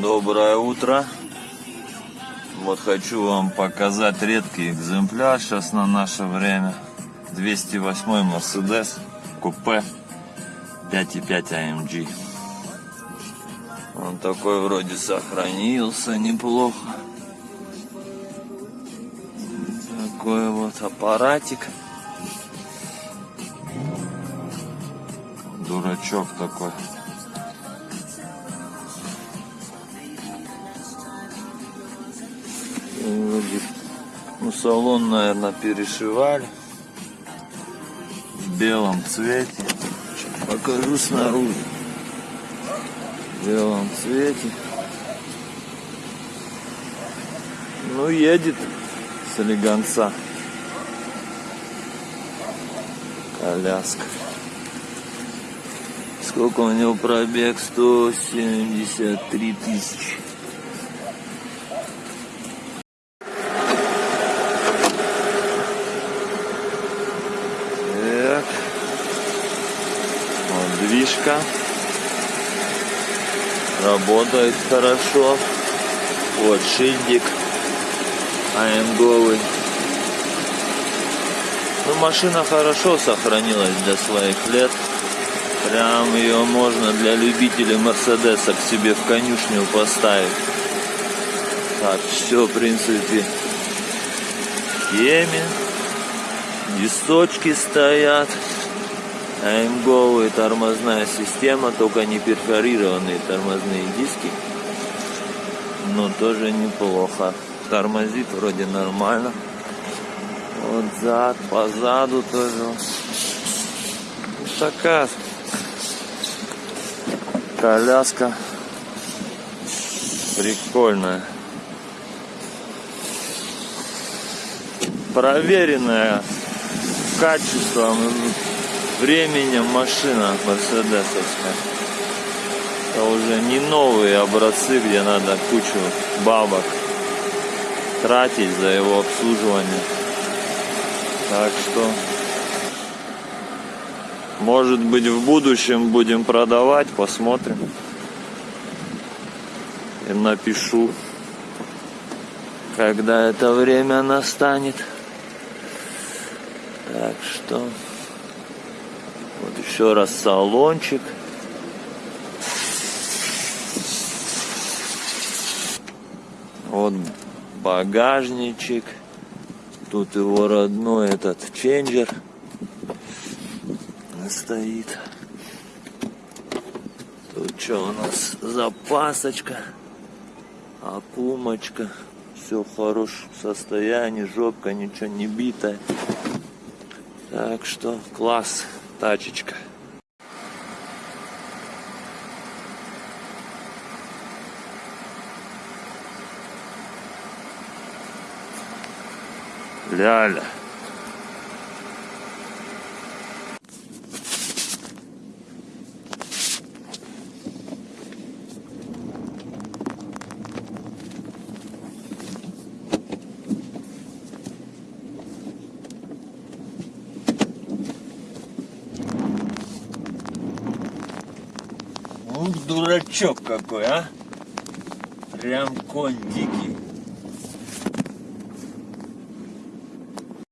Доброе утро. Вот хочу вам показать редкий экземпляр сейчас на наше время. 208 Mercedes купе 5.5 AMG. Он такой вроде сохранился неплохо. Такой вот аппаратик. Дурачок такой. Вроде, ну, салон, наверное, перешивали в белом цвете. Сейчас покажу снаружи. В белом цвете. Ну, едет с элеганца. Коляска. Сколько у него пробег? 173 тысячи. Так. Вот движка. Работает хорошо. Вот шильдик. АМГовый. Ну, машина хорошо сохранилась для своих лет. Прям ее можно для любителей Мерседеса к себе в конюшню поставить. Так, все, в принципе, в теме. Дисточки стоят. АМГовая тормозная система, только не перфорированные тормозные диски. Но тоже неплохо. Тормозит вроде нормально. Вот зад, позаду тоже. Вот такая коляска прикольная. Проверенная качеством и временем машина мерседесовская. Это уже не новые образцы, где надо кучу бабок тратить за его обслуживание. Так что, может быть, в будущем будем продавать, посмотрим. И напишу, когда это время настанет. Так что, еще раз салончик. Вот багажничек. Тут его родной этот ченджер стоит. Тут что у нас? Запасочка, окумочка. Все в хорошем состоянии, жопка ничего не битая. Так что класс, тачечка. Ляля. Ух, дурачок какой, а! Прям конь дикий.